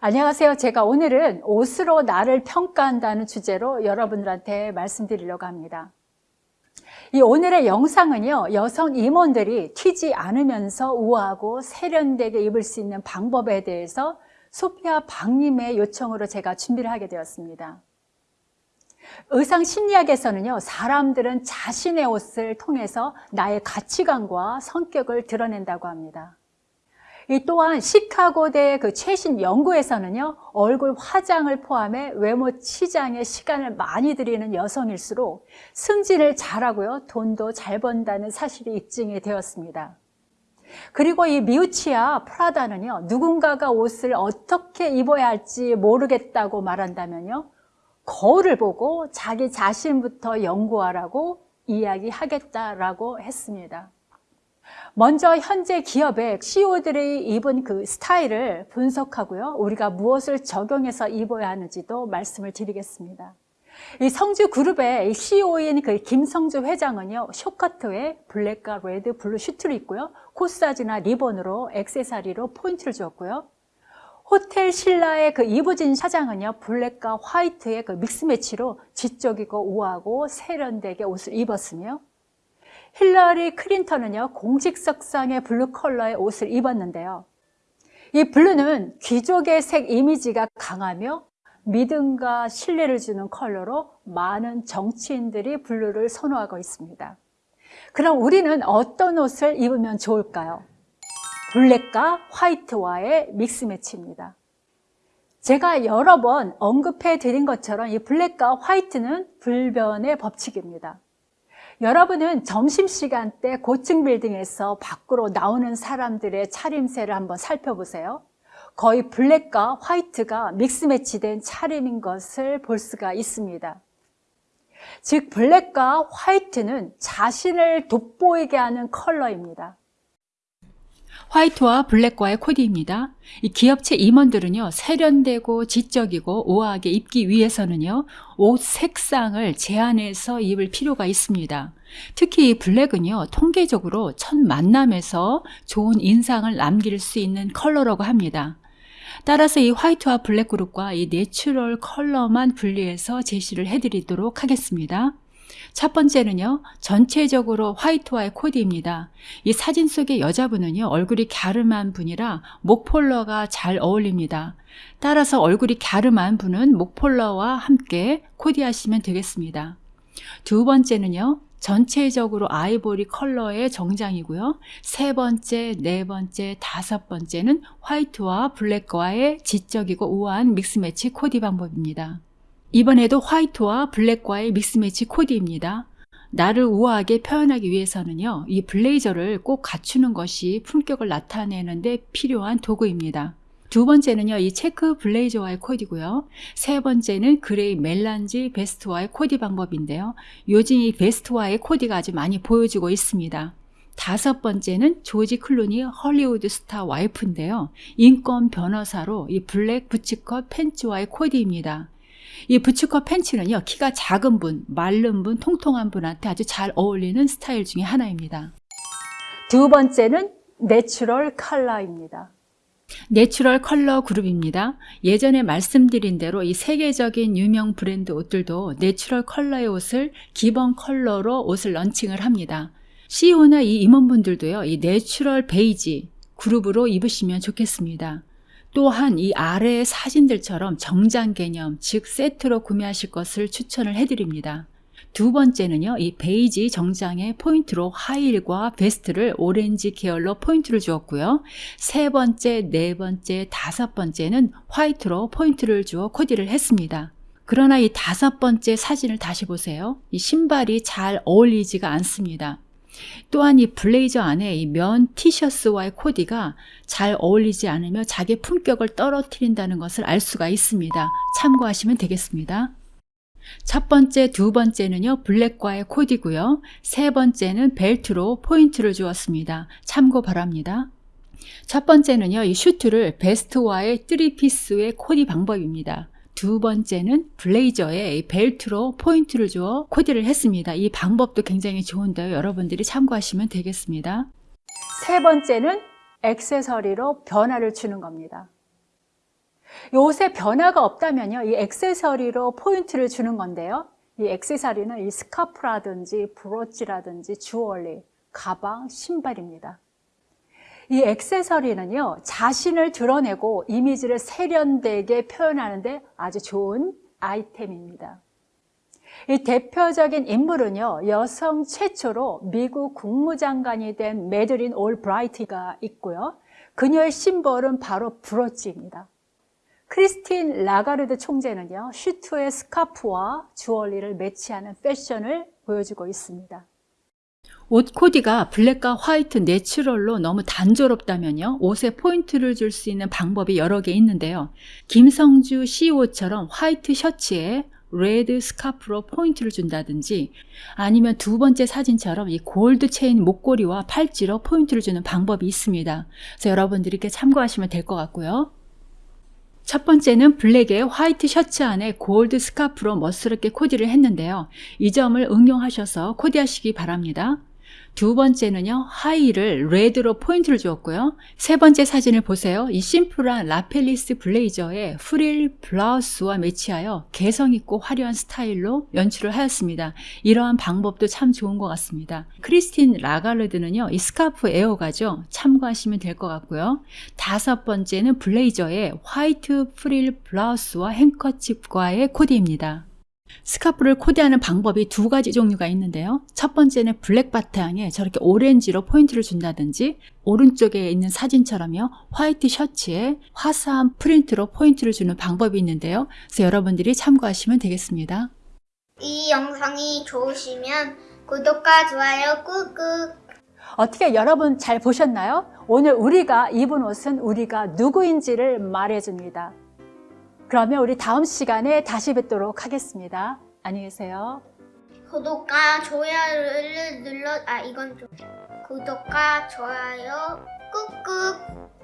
안녕하세요. 제가 오늘은 옷으로 나를 평가한다는 주제로 여러분들한테 말씀드리려고 합니다. 이 오늘의 영상은요, 여성 임원들이 튀지 않으면서 우아하고 세련되게 입을 수 있는 방법에 대해서 소피아 박님의 요청으로 제가 준비를 하게 되었습니다. 의상 심리학에서는요, 사람들은 자신의 옷을 통해서 나의 가치관과 성격을 드러낸다고 합니다. 이 또한 시카고대 그 최신 연구에서는요, 얼굴 화장을 포함해 외모 치장에 시간을 많이 들이는 여성일수록 승진을 잘하고요, 돈도 잘 번다는 사실이 입증이 되었습니다. 그리고 이 미우치아 프라다는요, 누군가가 옷을 어떻게 입어야 할지 모르겠다고 말한다면요, 거울을 보고 자기 자신부터 연구하라고 이야기하겠다라고 했습니다. 먼저 현재 기업의 CEO들이 입은 그 스타일을 분석하고요. 우리가 무엇을 적용해서 입어야 하는지도 말씀을 드리겠습니다. 이 성주 그룹의 CEO인 그 김성주 회장은요, 쇼커트에 블랙과 레드, 블루 슈트를 입고요. 코사지나 리본으로 액세서리로 포인트를 주었고요. 호텔 신라의 그 이부진 사장은요, 블랙과 화이트의 그 mix match로 지적이고 우아하고 세련되게 옷을 입었으며, 힐러리 클린턴은요, 공식 석상의 블루 컬러의 옷을 입었는데요. 이 블루는 귀족의 색 이미지가 강하며 믿음과 신뢰를 주는 컬러로 많은 정치인들이 블루를 선호하고 있습니다. 그럼 우리는 어떤 옷을 입으면 좋을까요? 블랙과 화이트와의 mix match입니다. 제가 여러 번 언급해 드린 것처럼 이 블랙과 화이트는 불변의 법칙입니다. 여러분은 점심시간 때 고층 빌딩에서 밖으로 나오는 사람들의 차림새를 한번 살펴보세요. 거의 블랙과 화이트가 믹스 매치된 차림인 것을 볼 수가 있습니다. 즉 블랙과 화이트는 자신을 돋보이게 하는 컬러입니다. 화이트와 블랙과의 코디입니다. 이 기업체 임원들은요, 세련되고 지적이고 우아하게 입기 위해서는요, 옷 색상을 제한해서 입을 필요가 있습니다. 특히 이 블랙은요, 통계적으로 첫 만남에서 좋은 인상을 남길 수 있는 컬러라고 합니다. 따라서 이 화이트와 블랙 그룹과 이 natural 컬러만 분리해서 제시를 해드리도록 하겠습니다. 첫 번째는요, 전체적으로 화이트와의 코디입니다. 이 사진 속의 여자분은요, 얼굴이 갸름한 분이라 목폴라가 잘 어울립니다. 따라서 얼굴이 갸름한 분은 목폴러와 함께 코디하시면 되겠습니다. 두 번째는요, 전체적으로 아이보리 컬러의 정장이고요. 세 번째, 네 번째, 다섯 번째는 화이트와 블랙과의 지적이고 우아한 믹스매치 코디 방법입니다. 이번에도 화이트와 블랙과의 믹스매치 코디입니다. 나를 우아하게 표현하기 위해서는요, 이 블레이저를 꼭 갖추는 것이 품격을 나타내는 데 필요한 도구입니다. 두 번째는요, 이 체크 블레이저와의 코디고요. 세 번째는 gray melange 베스트와의 코디 방법인데요. 요즘 이 베스트와의 코디가 아주 많이 보여지고 있습니다. 다섯 번째는 조지 클루니 헐리우드 스타 와이프인데요. 인권 변호사로 이 블랙 부츠컷 팬츠와의 코디입니다. 이 부츠컷 팬츠는요, 키가 작은 분, 마른 분, 통통한 분한테 아주 잘 어울리는 스타일 중에 하나입니다. 두 번째는 natural 컬러입니다. natural 컬러 그룹입니다. 예전에 말씀드린 대로 이 세계적인 유명 브랜드 옷들도 natural 컬러의 옷을 기본 컬러로 옷을 launching을 합니다. CEO나 이 임원분들도요, 이 natural 베이지 그룹으로 입으시면 좋겠습니다. 또한 이 아래의 사진들처럼 정장 개념, 즉 세트로 구매하실 것을 추천을 해드립니다. 두 번째는요, 이 베이지 정장의 포인트로 하의와 vest를 오렌지 계열로 포인트를 주었고요. 세 번째, 네 번째, 다섯 번째는 화이트로 포인트를 주어 코디를 했습니다. 그러나 이 다섯 번째 사진을 다시 보세요. 이 신발이 잘 어울리지가 않습니다. 또한 이 블레이저 안에 이 면 티셔츠와의 코디가 잘 어울리지 않으며 자기 품격을 떨어뜨린다는 것을 알 수가 있습니다. 참고하시면 되겠습니다. 첫 번째, 두 번째는요, 블랙과의 코디고요. 세 번째는 벨트로 포인트를 주었습니다. 참고 바랍니다. 첫 번째는요, 이 슈트를 vest와의 3 piece의 코디 방법입니다. 두 번째는 블레이저에 벨트로 포인트를 주어 코디를 했습니다. 이 방법도 굉장히 좋은데요. 여러분들이 참고하시면 되겠습니다. 세 번째는 액세서리로 변화를 주는 겁니다. 옷에 변화가 없다면요. 이 액세서리로 포인트를 주는 건데요. 이 액세서리는 이 스카프라든지 브로치라든지 주얼리, 가방, 신발입니다. 이 액세서리는요, 자신을 드러내고 이미지를 세련되게 표현하는데 아주 좋은 아이템입니다. 이 대표적인 인물은요, 여성 최초로 미국 국무장관이 된 매들린 올브라이트가 있고요. 그녀의 심벌은 바로 브로치입니다. 크리스틴 라가르드 총재는요, 슈트에 스카프와 주얼리를 매치하는 패션을 보여주고 있습니다. 옷 코디가 블랙과 화이트 natural로 너무 단조롭다면요. 옷에 포인트를 줄 수 있는 방법이 여러 개 있는데요. 김성주 CEO처럼 화이트 셔츠에 red 스카프로 포인트를 준다든지 아니면 두 번째 사진처럼 이 골드 체인 목걸이와 팔찌로 포인트를 주는 방법이 있습니다. 그래서 여러분들이 이렇게 참고하시면 될 것 같고요. 첫 번째는 블랙에 화이트 셔츠 안에 골드 스카프로 멋스럽게 코디를 했는데요. 이 점을 응용하셔서 코디하시기 바랍니다. 두 번째는요, 하의를 red로 포인트를 주었고요. 세 번째 사진을 보세요. 이 심플한 lapelless 블레이저에 프릴 블라우스와 매치하여 개성있고 화려한 스타일로 연출을 하였습니다. 이러한 방법도 참 좋은 것 같습니다. 크리스틴 라가르드는요, 이 스카프 애호가죠. 참고하시면 될 것 같고요. 다섯 번째는 블레이저에 화이트 프릴 블라우스와 handkerchief과의 코디입니다. 스카프를 코디하는 방법이 두 가지 종류가 있는데요. 첫 번째는 블랙 바탕에 저렇게 오렌지로 포인트를 준다든지 오른쪽에 있는 사진처럼요. 화이트 셔츠에 화사한 프린트로 포인트를 주는 방법이 있는데요. 그래서 여러분들이 참고하시면 되겠습니다. 이 영상이 좋으시면 구독과 좋아요 꾹꾹 어떻게 여러분 잘 보셨나요? 오늘 우리가 입은 옷은 우리가 누구인지를 말해줍니다. 그러면 우리 다음 시간에 다시 뵙도록 하겠습니다. 안녕히 계세요. 구독과 좋아요를 눌러 아 이건 좀 구독과 좋아요 꾹꾹